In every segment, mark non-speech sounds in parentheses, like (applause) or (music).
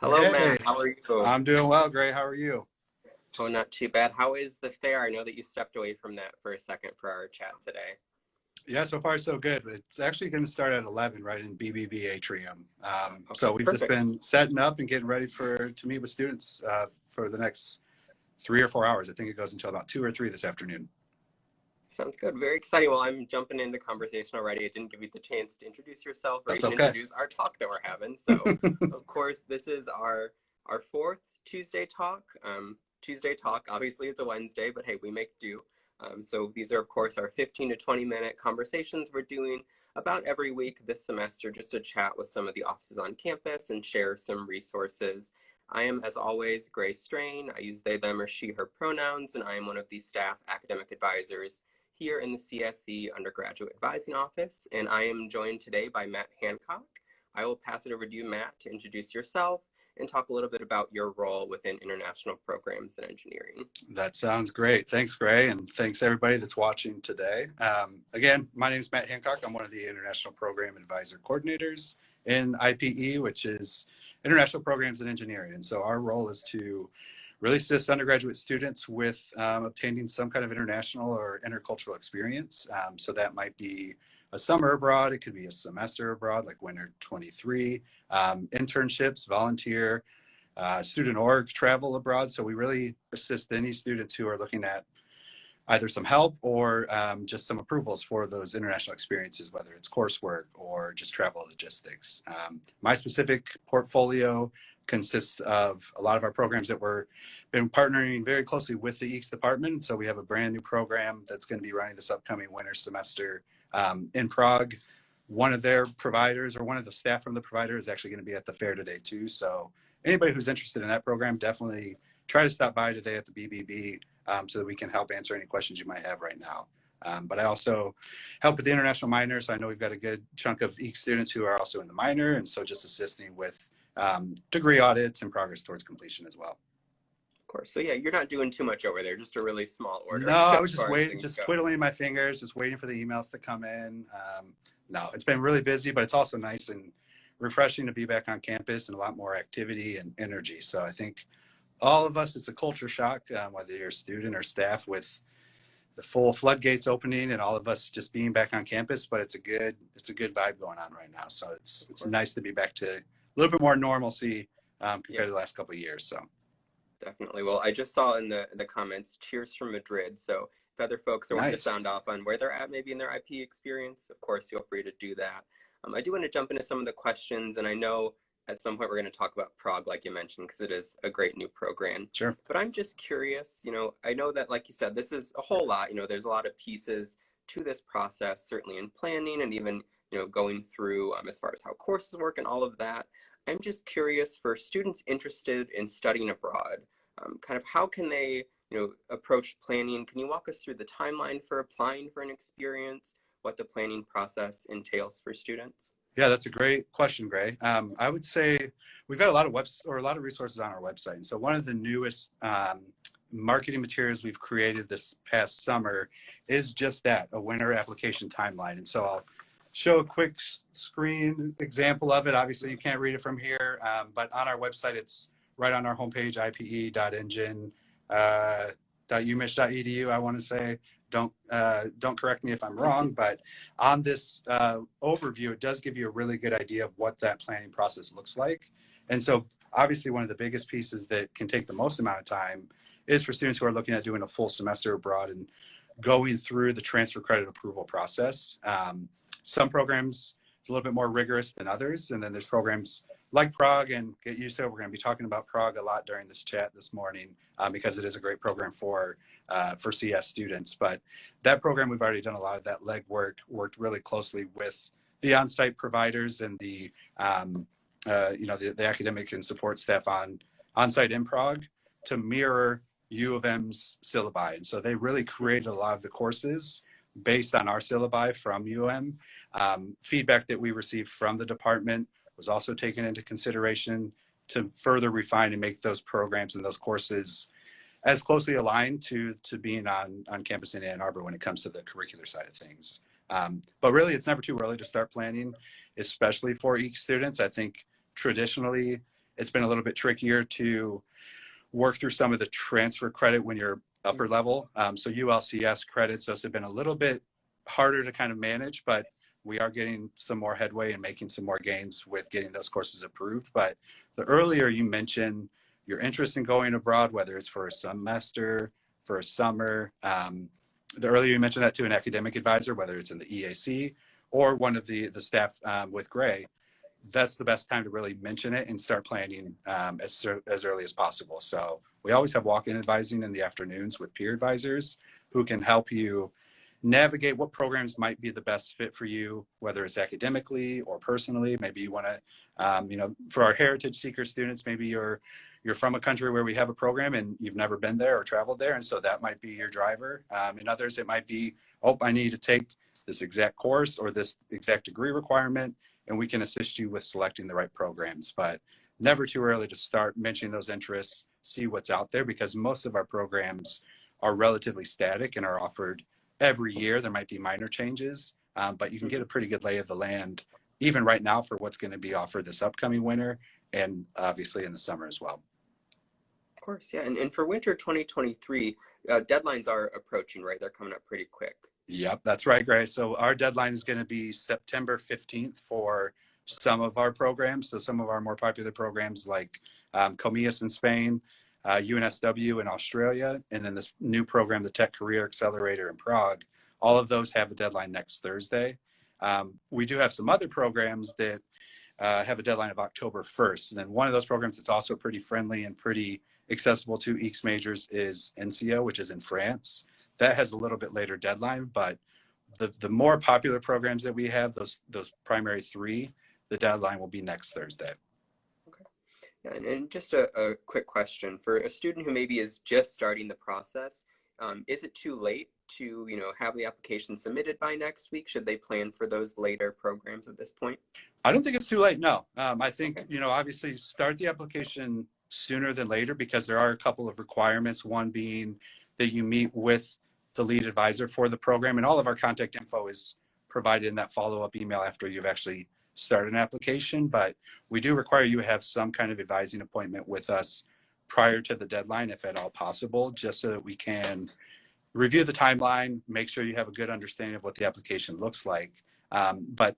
Hello, Hey. Matt. How are you? I'm doing well, Gray. How are you? oh, not too bad. How is the fair? I know that you stepped away from that for a second for our chat today. Yeah, so far so good. It's actually going to start at 11 right in BBB Atrium. Um, Okay, so we've just been setting up and getting ready for to meet with students uh, for the next three or four hours. I think it goes until about two or three this afternoon. Sounds good. Very exciting. Well, I'm jumping into conversation already. I didn't give you the chance to introduce yourself or That's even okay. introduce our talk that we're having. So, (laughs) of course, this is our our fourth Tuesday talk. Um, Tuesday talk. Obviously, it's a Wednesday, but hey, we make do. Um, so these are, of course, our 15 to 20 minute conversations we're doing about every week this semester, just to chat with some of the offices on campus and share some resources. I am, as always, Grace Strain. I use they, them, or she, her pronouns, and I am one of the staff academic advisors here in the CSE Undergraduate Advising Office, and I am joined today by Matt Hancock. I will pass it over to you, Matt, to introduce yourself and talk a little bit about your role within international programs and engineering. That sounds great. Thanks, Gray, and thanks everybody that's watching today. Um, again, my name is Matt Hancock. I'm one of the International Program Advisor Coordinators in IPE, which is International Programs in Engineering. And so our role is to really assist undergraduate students with um, obtaining some kind of international or intercultural experience. Um, so that might be a summer abroad, it could be a semester abroad, like winter 23, um, internships, volunteer, uh, student org travel abroad. So we really assist any students who are looking at either some help or um, just some approvals for those international experiences, whether it's coursework or just travel logistics. Um, my specific portfolio consists of a lot of our programs that we're been partnering very closely with the EECS department. So we have a brand new program that's going to be running this upcoming winter semester um, in Prague. One of their providers or one of the staff from the provider is actually going to be at the fair today too. So anybody who's interested in that program, definitely try to stop by today at the BBB um, so that we can help answer any questions you might have right now. Um, but I also help with the international minor. So I know we've got a good chunk of EECS students who are also in the minor. And so just assisting with um, degree audits and progress towards completion as well. Of course. So yeah, you're not doing too much over there, just a really small order. No, I (laughs) was just waiting, just go. twiddling my fingers, just waiting for the emails to come in. Um, no, it's been really busy, but it's also nice and refreshing to be back on campus and a lot more activity and energy. So I think all of us, it's a culture shock, um, whether you're a student or staff with the full floodgates opening and all of us just being back on campus, but it's a good, it's a good vibe going on right now. So it's, it's nice to be back to little bit more normalcy um, compared to the last couple of years. So Definitely. Well, I just saw in the the comments, cheers from Madrid. So if other folks are wanting to sound off on where they're at, maybe in their IP experience, of course, feel free to do that. Um, I do want to jump into some of the questions, and I know at some point we're going to talk about Prague, like you mentioned, because it is a great new program. sure. But I'm just curious, you know, I know that, like you said, this is a whole lot. You know, there's a lot of pieces to this process, certainly in planning and even, you know, going through um, as far as how courses work and all of that. I'm just curious for students interested in studying abroad, um, kind of how can they, you know, approach planning? Can you walk us through the timeline for applying for an experience, what the planning process entails for students? Yeah, that's a great question, Gray. Um, I would say we've got a lot of webs or a lot of resources on our website. And so one of the newest um, marketing materials we've created this past summer is just that, a winter application timeline. And so I'll show a quick screen example of it. Obviously, you can't read it from here, um, but on our website, it's right on our homepage, ipe.engine, uh, .umich.edu, I want to say. Don't uh, don't correct me if I'm wrong, but on this uh, overview, it does give you a really good idea of what that planning process looks like. And so obviously one of the biggest pieces that can take the most amount of time is for students who are looking at doing a full semester abroad and going through the transfer credit approval process. Um, some programs, it's a little bit more rigorous than others. And then there's programs like Prague and get used to it. We're going to be talking about Prague a lot during this chat this morning um, because it is a great program for uh, for CS students. But that program, we've already done a lot of that legwork, worked really closely with the on-site providers and the, um, uh, you know, the, the academic and support staff on on-site in Prague to mirror U of M's syllabi. And so they really created a lot of the courses based on our syllabi from UM. Um, feedback that we received from the department was also taken into consideration to further refine and make those programs and those courses as closely aligned to to being on on campus in Ann Arbor when it comes to the curricular side of things. Um, but really, it's never too early to start planning, especially for EECS students. I think traditionally it's been a little bit trickier to work through some of the transfer credit when you're upper level. Um, so ULCS credits, those have been a little bit harder to kind of manage, but we are getting some more headway and making some more gains with getting those courses approved. But the earlier you mentioned your interest in going abroad, whether it's for a semester, for a summer, um, the earlier you mentioned that to an academic advisor, whether it's in the EAC or one of the, the staff um, with Gray, that's the best time to really mention it and start planning um, as, as early as possible. So we always have walk-in advising in the afternoons with peer advisors who can help you navigate what programs might be the best fit for you, whether it's academically or personally. Maybe you want to, um, you know, for our heritage seeker students, maybe you're you're from a country where we have a program and you've never been there or traveled there, and so that might be your driver. Um, in others, it might be, oh, I need to take this exact course or this exact degree requirement, and we can assist you with selecting the right programs. But never too early to start mentioning those interests, see what's out there, because most of our programs are relatively static and are offered every year. There might be minor changes, um, but you can get a pretty good lay of the land, even right now, for what's going to be offered this upcoming winter and obviously in the summer as well. Of course, yeah. And, and for winter 2023, uh, deadlines are approaching, right? They're coming up pretty quick. Yep, that's right, Grace. So our deadline is going to be September 15th for some of our programs. So some of our more popular programs like um, Comillas in Spain, uh, UNSW in Australia, and then this new program, the Tech Career Accelerator in Prague. All of those have a deadline next Thursday. Um, we do have some other programs that uh, have a deadline of October 1st. And then one of those programs that's also pretty friendly and pretty accessible to EECS majors is ENSEA, which is in France. That has a little bit later deadline, but the, the more popular programs that we have, those, those primary three, the deadline will be next Thursday. Okay. And, and just a, a quick question for a student who maybe is just starting the process, um, is it too late to you know have the application submitted by next week? Should they plan for those later programs at this point? I don't think it's too late. No, um, I think okay. you know obviously start the application sooner than later because there are a couple of requirements. One being that you meet with the lead advisor for the program, and all of our contact info is provided in that follow up email after you've actually started an application. But we do require you have some kind of advising appointment with us prior to the deadline, if at all possible, just so that we can review the timeline, make sure you have a good understanding of what the application looks like. Um, but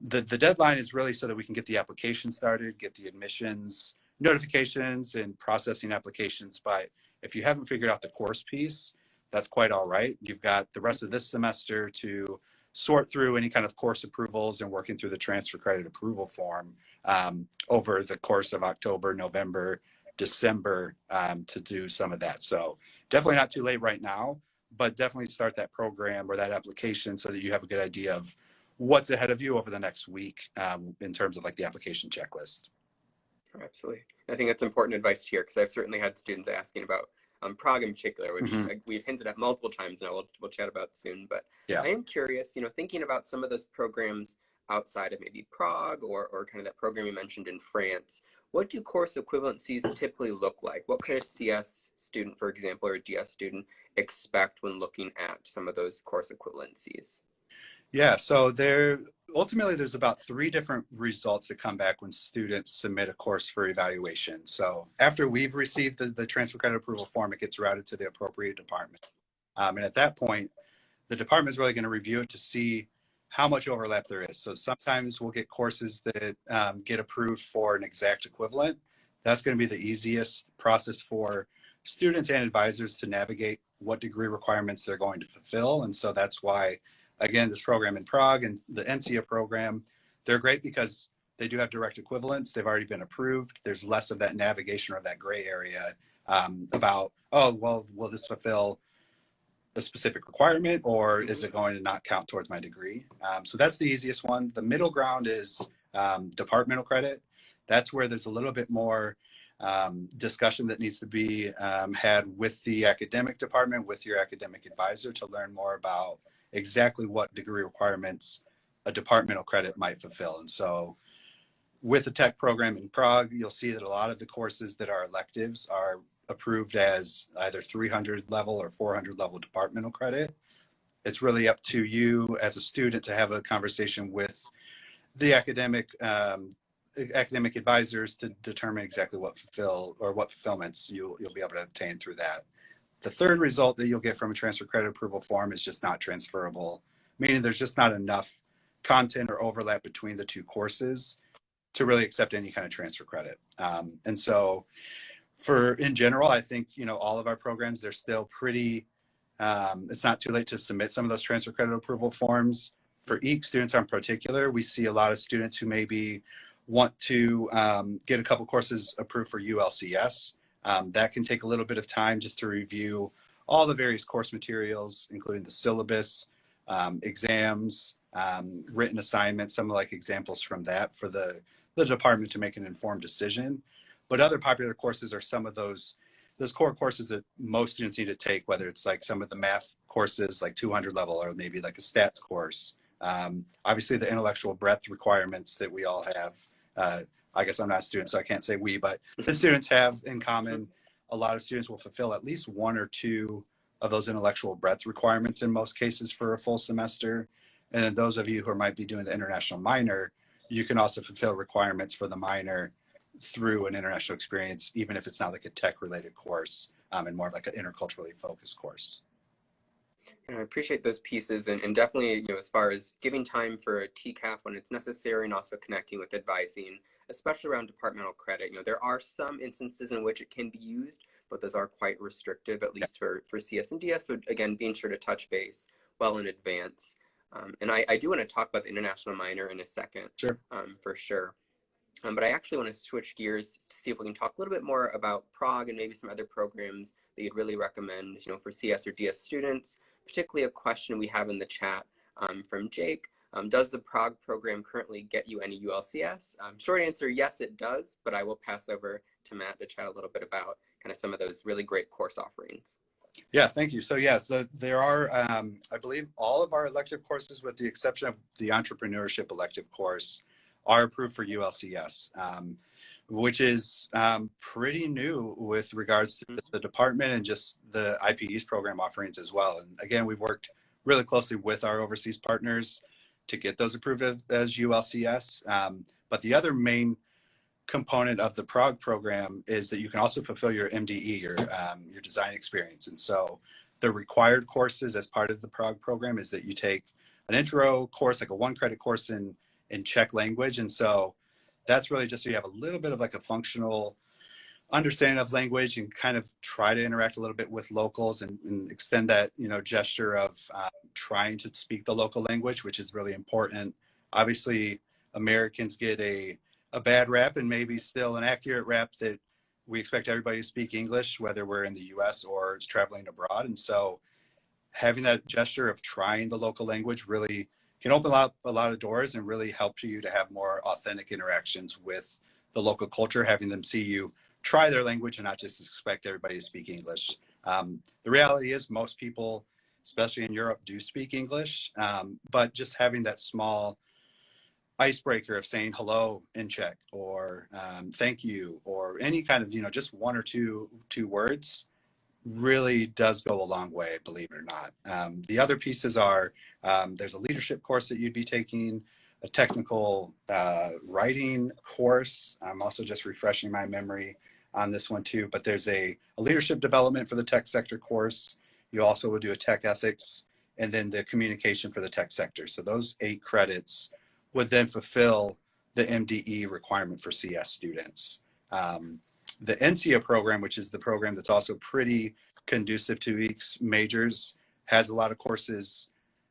the, the deadline is really so that we can get the application started, get the admissions notifications and processing applications. But if you haven't figured out the course piece, that's quite all right. You've got the rest of this semester to sort through any kind of course approvals and working through the transfer credit approval form um, over the course of October, November, December um, to do some of that. So definitely not too late right now but definitely start that program or that application so that you have a good idea of what's ahead of you over the next week um, in terms of like the application checklist. Absolutely. I think that's important advice here because I've certainly had students asking about um, Prague in particular, which mm-hmm. we've hinted at multiple times and we'll, we'll chat about soon. But yeah. I am curious, you know, thinking about some of those programs outside of maybe Prague or, or kind of that program you mentioned in France, what do course equivalencies typically look like? What could a CS student, for example, or a DS student expect when looking at some of those course equivalencies? Yeah, so there ultimately there's about three different results that come back when students submit a course for evaluation. So after we've received the, the transfer credit approval form, it gets routed to the appropriate department. Um, and at that point, the department is really going to review it to see how much overlap there is. So sometimes we'll get courses that um, get approved for an exact equivalent. That's going to be the easiest process for students and advisors to navigate what degree requirements they're going to fulfill. And so that's why, again, this program in Prague and the ENSEA program, they're great because they do have direct equivalents. They've already been approved. There's less of that navigation or that gray area um, about, oh, well, will this fulfill a specific requirement or is it going to not count towards my degree? Um, so that's the easiest one. The middle ground is um, departmental credit. That's where there's a little bit more um, discussion that needs to be um, had with the academic department, with your academic advisor to learn more about exactly what degree requirements a departmental credit might fulfill. And so with the tech program in Prague, you'll see that a lot of the courses that are electives are approved as either 300 level or 400 level departmental credit. It's really up to you as a student to have a conversation with the academic um, academic advisors to determine exactly what fulfill or what fulfillments you'll, you'll be able to obtain through that. The third result that you'll get from a transfer credit approval form is just not transferable, meaning there's just not enough content or overlap between the two courses to really accept any kind of transfer credit. Um, and so for in general, I think, you know, all of our programs, they're still pretty, um, it's not too late to submit some of those transfer credit approval forms. For EECS students in particular, we see a lot of students who maybe want to um, get a couple courses approved for ULCS. Um, that can take a little bit of time just to review all the various course materials, including the syllabus, um, exams, um, written assignments, some like examples from that for the, the department to make an informed decision. But other popular courses are some of those those core courses that most students need to take, whether it's like some of the math courses, like 200 level, or maybe like a stats course. Um, obviously, the intellectual breadth requirements that we all have. Uh, I guess I'm not a student, so I can't say we, but (laughs) the students have in common. A lot of students will fulfill at least one or two of those intellectual breadth requirements in most cases for a full semester. And then those of you who might be doing the international minor, you can also fulfill requirements for the minor through an international experience, even if it's not like a tech related course um, and more of like an interculturally focused course. And I appreciate those pieces and, and definitely, you know, as far as giving time for a TCAF when it's necessary and also connecting with advising, especially around departmental credit. You know, there are some instances in which it can be used, but those are quite restrictive, at least for, for CS and DS. So again, being sure to touch base well in advance. Um, and I, I do want to talk about the international minor in a second, sure. Um, for sure. Um, but I actually want to switch gears to see if we can talk a little bit more about Prague and maybe some other programs that you'd really recommend, you know, for CS or DS students, particularly a question we have in the chat um, from Jake. Um, does the Prague program currently get you any ULCS? Um, short answer, yes, it does, but I will pass over to Matt to chat a little bit about kind of some of those really great course offerings. Yeah, thank you. So yeah, so there are, um, I believe all of our elective courses with the exception of the entrepreneurship elective course are approved for ULCS, um, which is um, pretty new with regards to the department and just the IPE's program offerings as well. And again, we've worked really closely with our overseas partners to get those approved as ULCS. Um, but the other main component of the Prague program is that you can also fulfill your MDE, your, um, your design experience. And so the required courses as part of the Prague program is that you take an intro course, like a one credit course in in Czech language. And so that's really just so you have a little bit of like a functional understanding of language and kind of try to interact a little bit with locals and, and extend that, you know, gesture of uh, trying to speak the local language, which is really important. Obviously, Americans get a, a bad rap and maybe still an accurate rap that we expect everybody to speak English, whether we're in the US or traveling abroad. And so having that gesture of trying the local language really can open up a lot of doors and really help you to have more authentic interactions with the local culture, having them see you try their language and not just expect everybody to speak English. Um, the reality is most people, especially in Europe, do speak English, um, but just having that small icebreaker of saying hello in Czech or um, thank you or any kind of, you know, just one or two, two words really does go a long way, believe it or not. Um, the other pieces are um, there's a leadership course that you'd be taking, a technical uh, writing course. I'm also just refreshing my memory on this one too, but there's a, a leadership development for the tech sector course. You also would do a tech ethics and then the communication for the tech sector. So those eight credits would then fulfill the MDE requirement for CS students. Um, the ENSEA program, which is the program that's also pretty conducive to EECS majors, has a lot of courses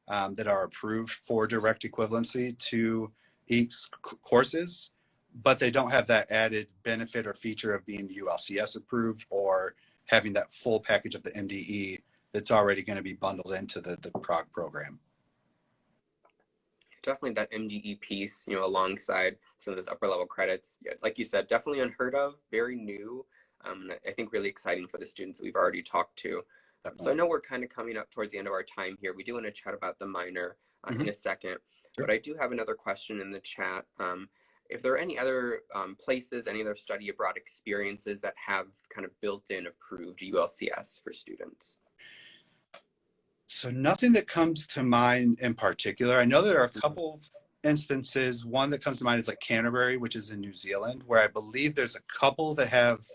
um, that are approved for direct equivalency to EECS courses, but they don't have that added benefit or feature of being ULCS approved or having that full package of the MDE that's already going to be bundled into the, the Prague program definitely that MDE piece, you know, alongside some of those upper level credits. Yeah, like you said, definitely unheard of, very new. Um, I think really exciting for the students that we've already talked to. Um, so I know we're kind of coming up towards the end of our time here. We do want to chat about the minor uh, mm-hmm. in a second, sure. but I do have another question in the chat. Um, if there are any other um, places, any other study abroad experiences that have kind of built-in approved ULCS for students? So nothing that comes to mind in particular. I know there are a couple instances, one that comes to mind is like Canterbury, which is in New Zealand, where I believe there's a couple that have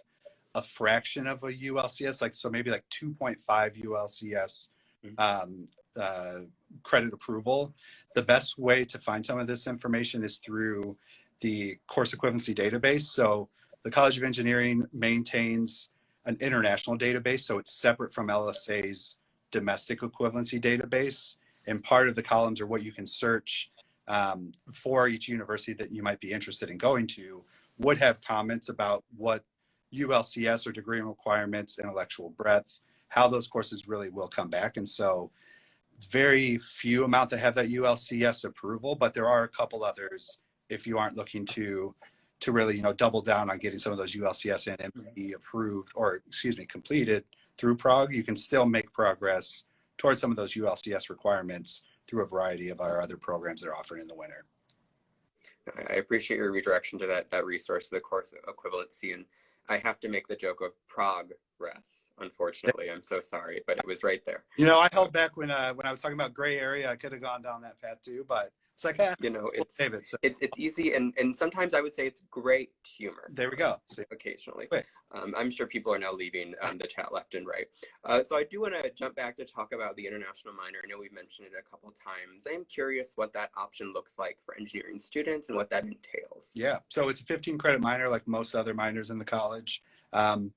a fraction of a ULCS, like so maybe like 2.5 ULCS Mhm. um, uh, credit approval. The best way to find some of this information is through the course equivalency database. So the College of Engineering maintains an international database, so it's separate from LSA's domestic equivalency database. And part of the columns are what you can search um, for each university that you might be interested in going to would have comments about what ULCS or degree requirements, intellectual breadth, how those courses really will come back. And so it's very few amount that have that ULCS approval, but there are a couple others if you aren't looking to to really you know double down on getting some of those ULCS and MDE approved or excuse me completed through Prague, you can still make progress towards some of those ULCS requirements through a variety of our other programs that are offered in the winter. I appreciate your redirection to that that resource, the course equivalency, and I have to make the joke of progress. Unfortunately, I'm so sorry, but it was right there. You know, I held back when uh, when I was talking about gray area. I could have gone down that path too, but it's like, eh, You know, we'll it's save it. So it's it's easy, and and sometimes I would say it's great humor. there we go. See, occasionally. Um, I'm sure people are now leaving um, the chat left and right. Uh, so I do want to jump back to talk about the international minor. I know we've mentioned it a couple times. I'm curious what that option looks like for engineering students and what that entails. Yeah, so it's a 15 credit minor like most other minors in the college. Um,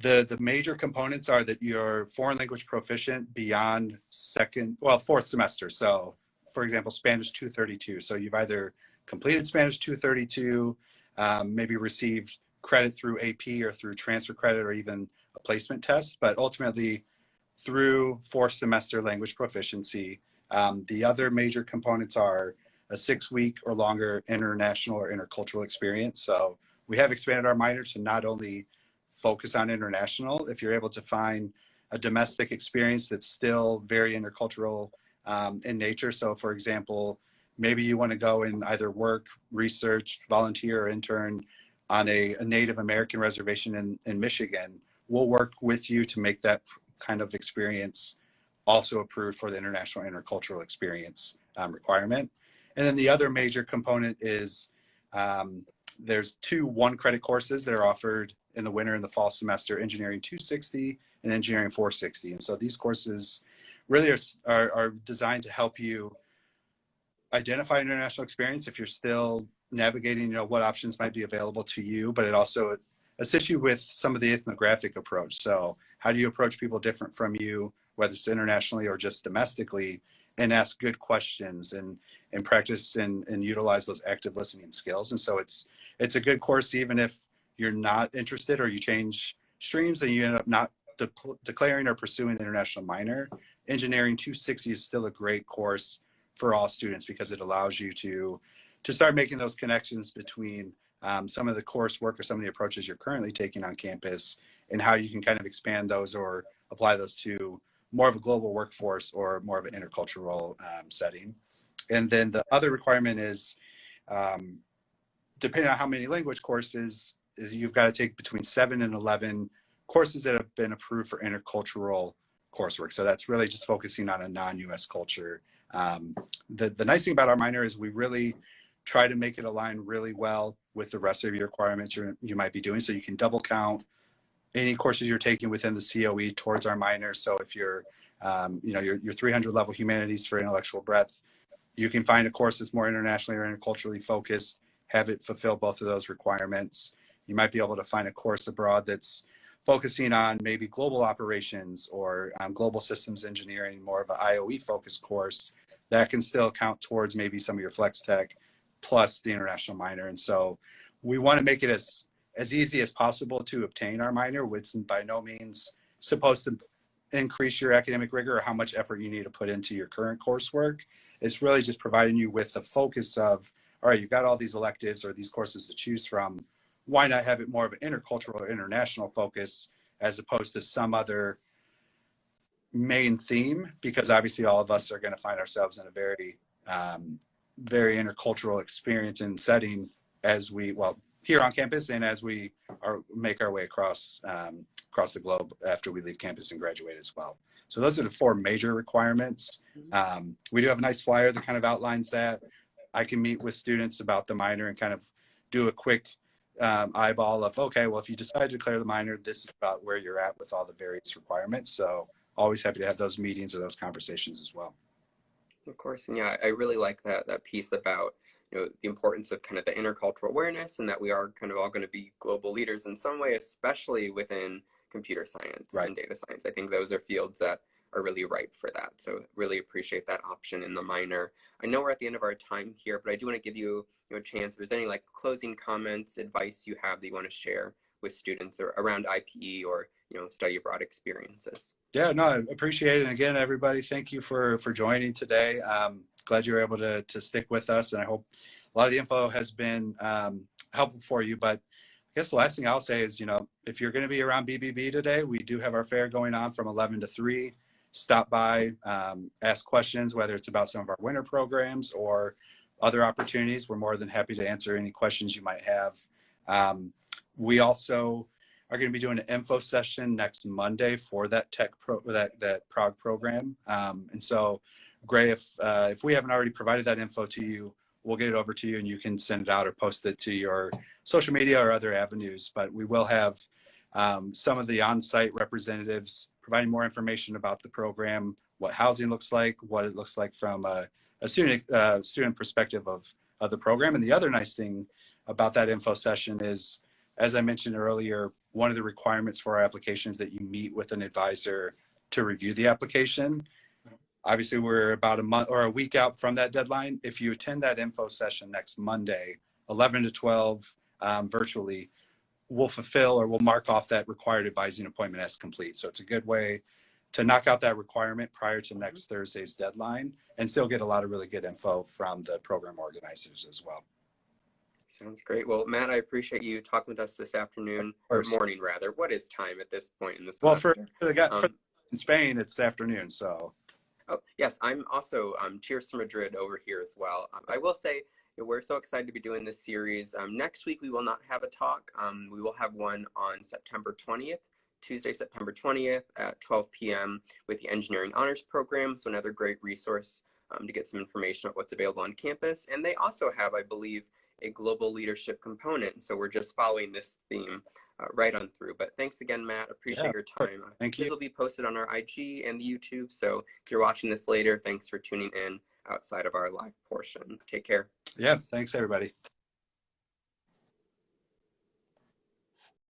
the the major components are that you're foreign language proficient beyond second, well, fourth semester. So, for example, Spanish 232. So you've either completed Spanish 232, um, maybe received credit through AP or through transfer credit or even a placement test, but ultimately through fourth semester language proficiency. Um, the other major components are a six week or longer international or intercultural experience. So we have expanded our minor to not only focus on international, if you're able to find a domestic experience that's still very intercultural um, in nature. So for example, maybe you want to go and either work, research, volunteer, or intern on a, a Native American reservation in, in Michigan. We'll work with you to make that kind of experience also approved for the international intercultural experience um, requirement. And then the other major component is um, there's two one credit courses that are offered in the winter and the fall semester, Engineering 260 and Engineering 460. And so these courses really are, are, are designed to help you identify international experience if you're still navigating, you know, what options might be available to you, but it also assists you with some of the ethnographic approach. So how do you approach people different from you, whether it's internationally or just domestically, and ask good questions and and practice and, and utilize those active listening skills. And so it's it's a good course even if you're not interested or you change streams and you end up not de declaring or pursuing the international minor. Engineering 260 is still a great course for all students because it allows you to to start making those connections between um, some of the coursework or some of the approaches you're currently taking on campus and how you can kind of expand those or apply those to more of a global workforce or more of an intercultural um, setting. And then the other requirement is, um, depending on how many language courses, you've got to take between seven and 11 courses that have been approved for intercultural coursework. So that's really just focusing on a non-US culture. Um, the, the nice thing about our minor is we really try to make it align really well with the rest of your requirements you you might be doing. So you can double count any courses you're taking within the COE towards our minor. So if you're, um, you know, your, your 300 level humanities for intellectual breadth, you can find a course that's more internationally or interculturally focused, have it fulfill both of those requirements. You might be able to find a course abroad that's focusing on maybe global operations or um, global systems engineering, more of an IOE focused course that can still count towards maybe some of your flex tech plus the international minor. And so we want to make it as as easy as possible to obtain our minor, which by no means supposed to increase your academic rigor or how much effort you need to put into your current coursework. It's really just providing you with the focus of, all right, you've got all these electives or these courses to choose from. Why not have it more of an intercultural or international focus as opposed to some other main theme? Because obviously all of us are going to find ourselves in a very, um, very intercultural experience and setting as we, well, here on campus and as we are make our way across um, across the globe after we leave campus and graduate as well. So those are the four major requirements. Um, we do have a nice flyer that kind of outlines that. I can meet with students about the minor and kind of do a quick um, eyeball of, okay, well, if you decide to declare the minor, this is about where you're at with all the various requirements. So always happy to have those meetings or those conversations as well. Of course, and yeah, I really like that that piece about you know the importance of kind of the intercultural awareness and that we are kind of all going to be global leaders in some way, especially within computer science Right. and data science. I think those are fields that are really ripe for that. So really appreciate that option in the minor. I know we're at the end of our time here, but I do want to give you, you know, a chance. If there's any like closing comments, advice you have that you want to share with students or around IPE or you know study abroad experiences. Yeah, no, I appreciate it. And again, everybody, thank you for for joining today. Um, glad you were able to to stick with us, and I hope a lot of the info has been um, helpful for you. But I guess the last thing I'll say is, you know, if you're going to be around BBB today, we do have our fair going on from 11 to 3. Stop by, um, ask questions, whether it's about some of our winter programs or other opportunities. We're more than happy to answer any questions you might have. Um, we also are going to be doing an info session next Monday for that tech pro that that Prague program. Um, and so, Gray, if uh, if we haven't already provided that info to you, we'll get it over to you, and you can send it out or post it to your social media or other avenues. But we will have um, some of the on-site representatives providing more information about the program, what housing looks like, what it looks like from a, a student uh, student perspective of of the program. And the other nice thing about that info session is, as I mentioned earlier, one of the requirements for our application is that you meet with an advisor to review the application. Obviously, we're about a month or a week out from that deadline. If you attend that info session next Monday, 11 to 12 um, virtually, we'll fulfill or we'll mark off that required advising appointment as complete. So it's a good way to knock out that requirement prior to next Thursday's deadline and still get a lot of really good info from the program organizers as well. Sounds great. Well, Matt, I appreciate you talking with us this afternoon or morning rather. What is time at this point in the semester? Well, for, for the guy for Um, in Spain, it's afternoon. So Oh, yes, I'm also um, Cheers to Madrid over here as well. Um, I will say we're so excited to be doing this series. Um, next week, we will not have a talk. Um, we will have one on September 20th, Tuesday, September 20th at 12 p.m. with the Engineering Honors Program. So, another great resource um, to get some information about what's available on campus. And they also have, I believe, a global leadership component. So, we're just following this theme uh, right on through. But thanks again, Matt. Appreciate Yeah, your time. Uh, Thank This you. will be posted on our IG and the YouTube. So if you're watching this later, thanks for tuning in outside of our live portion. Take care. yeah, thanks everybody.